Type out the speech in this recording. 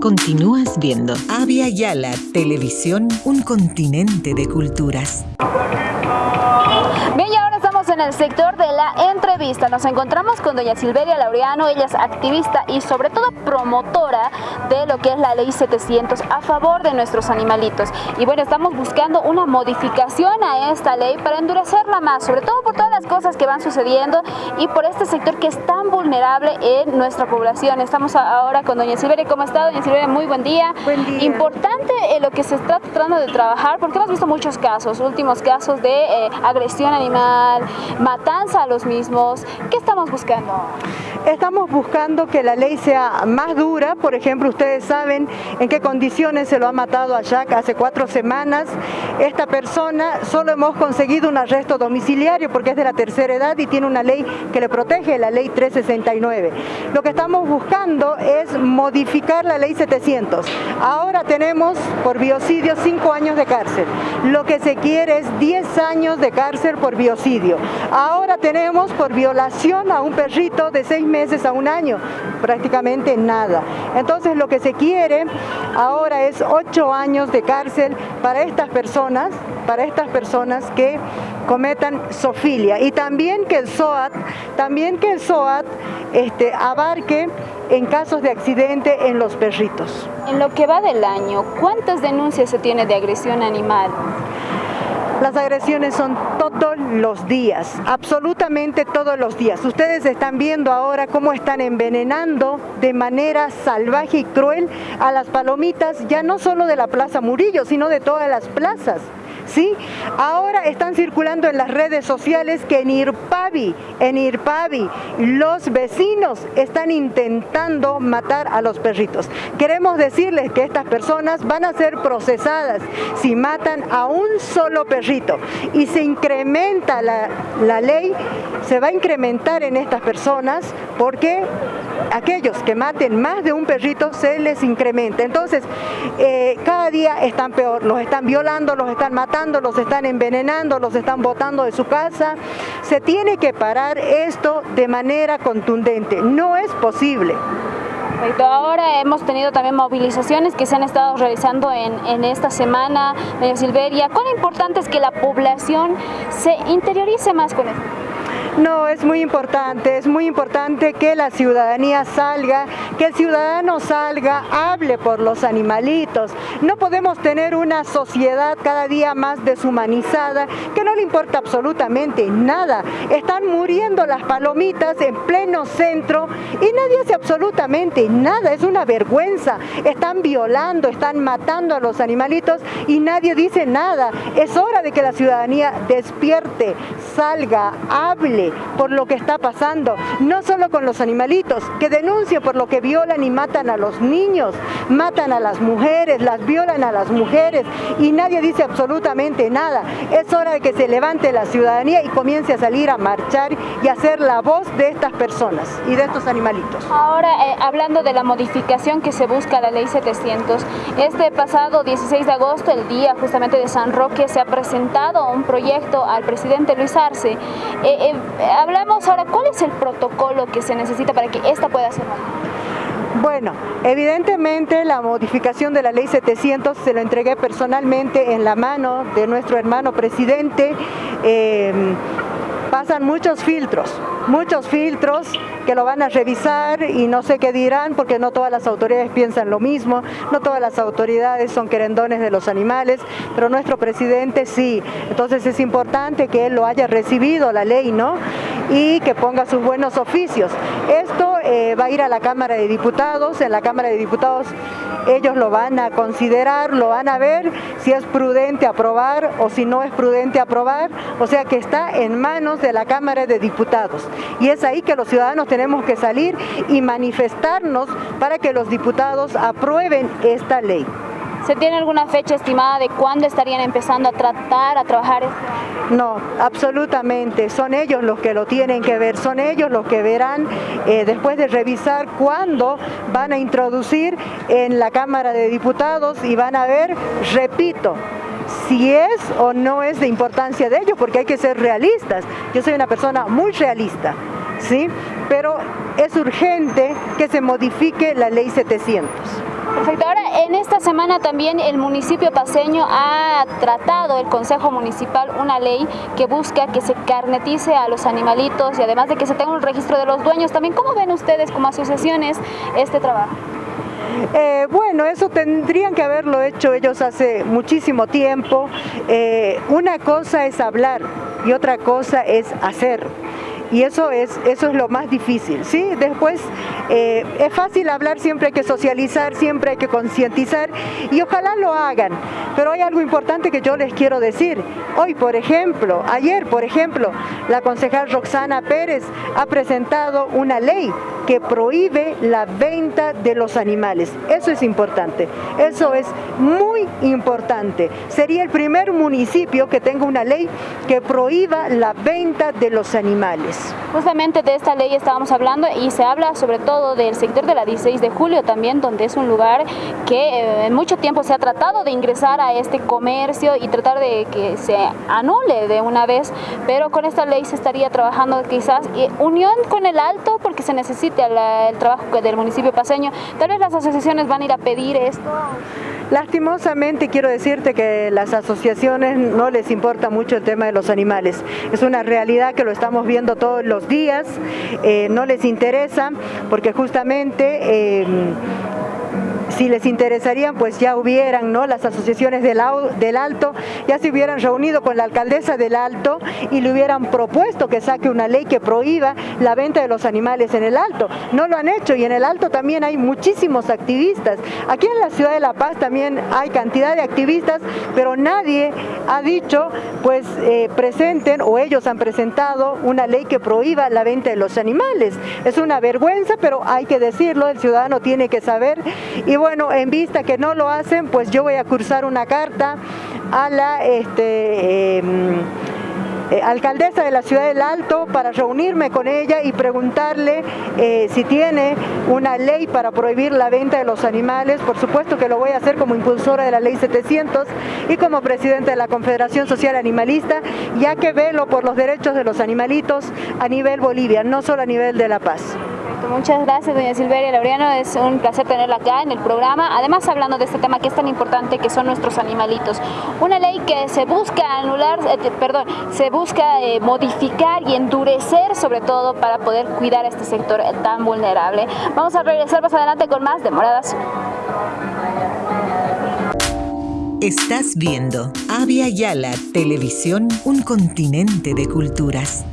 continúas viendo. Avia Yala Televisión, un continente de culturas. Bien, y ahora estamos en el sector de la entrevista. Nos encontramos con doña Silveria Laureano, ella es activista y sobre todo promotora de lo que es la ley 700 a favor de nuestros animalitos. Y bueno, estamos buscando una modificación a esta ley para endurecerla más, sobre todo por todas las cosas que van sucediendo y por este sector que es tan vulnerable en nuestra población. Estamos ahora con doña Silveria. ¿Cómo está, doña Silveria? Muy buen día. Buen día. Importante eh, lo que se está tratando de trabajar, porque hemos visto muchos casos, últimos casos de eh, agresión animal, matanza a los mismos. ¿Qué estamos buscando? Estamos buscando que la ley sea más dura, por ejemplo, ustedes saben en qué condiciones se lo ha matado a Jack hace cuatro semanas. Esta persona solo hemos conseguido un arresto domiciliario porque es de la tercera edad y tiene una ley que le protege, la ley 369. Lo que estamos buscando es modificar la ley 700. Ahora tenemos por biocidio cinco años de cárcel. Lo que se quiere es 10 años de cárcel por biocidio. Ahora tenemos por violación a un perrito de seis meses a un año, prácticamente nada. Entonces lo que se quiere ahora es ocho años de cárcel para estas personas, para estas personas que cometan sofilia y también que el SOAT, también que el SOAT este, abarque en casos de accidente en los perritos. En lo que va del año, ¿cuántas denuncias se tiene de agresión animal? Las agresiones son todos los días, absolutamente todos los días. Ustedes están viendo ahora cómo están envenenando de manera salvaje y cruel a las palomitas, ya no solo de la Plaza Murillo, sino de todas las plazas. Ahora están circulando en las redes sociales que en Irpavi, en Irpavi, los vecinos están intentando matar a los perritos. Queremos decirles que estas personas van a ser procesadas si matan a un solo perrito. Y se incrementa la, la ley, se va a incrementar en estas personas porque aquellos que maten más de un perrito se les incrementa. Entonces, eh, cada día están peor, los están violando, los están matando, los están envenenando, los están botando de su casa. Se tiene que parar esto de manera contundente, no es posible. Ahora hemos tenido también movilizaciones que se han estado realizando en, en esta semana, doña Silveria. ¿Cuán importante es que la población se interiorice más con esto? No, es muy importante, es muy importante que la ciudadanía salga, que el ciudadano salga, hable por los animalitos. No podemos tener una sociedad cada día más deshumanizada no le importa absolutamente nada. Están muriendo las palomitas en pleno centro y nadie hace absolutamente nada, es una vergüenza. Están violando, están matando a los animalitos y nadie dice nada. Es hora de que la ciudadanía despierte, salga, hable por lo que está pasando, no solo con los animalitos, que denuncien por lo que violan y matan a los niños, matan a las mujeres, las violan a las mujeres y nadie dice absolutamente nada. Es hora de que se levante la ciudadanía y comience a salir a marchar y a ser la voz de estas personas y de estos animalitos. Ahora, eh, hablando de la modificación que se busca a la ley 700, este pasado 16 de agosto, el día justamente de San Roque, se ha presentado un proyecto al presidente Luis Arce. Eh, eh, hablamos ahora, ¿cuál es el protocolo que se necesita para que esta pueda ser bueno, evidentemente la modificación de la ley 700 se lo entregué personalmente en la mano de nuestro hermano presidente. Eh, pasan muchos filtros, muchos filtros que lo van a revisar y no sé qué dirán porque no todas las autoridades piensan lo mismo, no todas las autoridades son querendones de los animales, pero nuestro presidente sí. Entonces es importante que él lo haya recibido, la ley, ¿no? Y que ponga sus buenos oficios. Esto eh, va a ir a la Cámara de Diputados, en la Cámara de Diputados ellos lo van a considerar, lo van a ver si es prudente aprobar o si no es prudente aprobar, o sea que está en manos de la Cámara de Diputados. Y es ahí que los ciudadanos tenemos que salir y manifestarnos para que los diputados aprueben esta ley. ¿Se tiene alguna fecha estimada de cuándo estarían empezando a tratar, a trabajar? No, absolutamente. Son ellos los que lo tienen que ver, son ellos los que verán eh, después de revisar cuándo van a introducir en la Cámara de Diputados y van a ver, repito, si es o no es de importancia de ellos, porque hay que ser realistas. Yo soy una persona muy realista, ¿sí? Pero es urgente que se modifique la ley 700. Perfecto. Ahora, en esta semana también el municipio paseño ha tratado, el Consejo Municipal, una ley que busca que se carnetice a los animalitos y además de que se tenga un registro de los dueños. También, ¿cómo ven ustedes como asociaciones este trabajo? Eh, bueno, eso tendrían que haberlo hecho ellos hace muchísimo tiempo. Eh, una cosa es hablar y otra cosa es hacer y eso es, eso es lo más difícil. ¿sí? Después eh, es fácil hablar, siempre hay que socializar, siempre hay que concientizar y ojalá lo hagan. Pero hay algo importante que yo les quiero decir. Hoy, por ejemplo, ayer, por ejemplo, la concejal Roxana Pérez ha presentado una ley que prohíbe la venta de los animales. Eso es importante, eso es muy importante. Sería el primer municipio que tenga una ley que prohíba la venta de los animales. Justamente de esta ley estábamos hablando y se habla sobre todo del sector de la 16 de julio también, donde es un lugar que eh, en mucho tiempo se ha tratado de ingresar a este comercio y tratar de que se anule de una vez, pero con esta ley se estaría trabajando quizás unión con el alto porque se necesita el trabajo del municipio paseño. Tal vez las asociaciones van a ir a pedir esto. Lastimosamente quiero decirte que las asociaciones no les importa mucho el tema de los animales. Es una realidad que lo estamos viendo todos los días, eh, no les interesa porque justamente... Eh, si les interesarían, pues ya hubieran, ¿no? Las asociaciones del, Alto ya se hubieran reunido con la alcaldesa del Alto y le hubieran propuesto que saque una ley que prohíba la venta de los animales en el Alto. No lo han hecho y en el Alto también hay muchísimos activistas. Aquí en la ciudad de La Paz también hay cantidad de activistas, pero nadie ha dicho, pues eh, presenten o ellos han presentado una ley que prohíba la venta de los animales. Es una vergüenza, pero hay que decirlo, el ciudadano tiene que saber y bueno, en vista que no lo hacen, pues yo voy a cursar una carta a la este, em, eh, alcaldesa de la ciudad del Alto para reunirme con ella y preguntarle eh, si tiene una ley para prohibir la venta de los animales. Por supuesto que lo voy a hacer como impulsora de la ley 700 y como presidenta de la Confederación Social Animalista, ya que velo por los derechos de los animalitos a nivel Bolivia, no solo a nivel de La Paz. Muchas gracias, doña Silveria Laureano. Es un placer tenerla acá en el programa. Además, hablando de este tema que es tan importante, que son nuestros animalitos. Una ley que se busca anular, eh, perdón, se busca eh, modificar y endurecer, sobre todo, para poder cuidar a este sector tan vulnerable. Vamos a regresar más adelante con más demoradas. Estás viendo Avia Yala Televisión, un continente de culturas.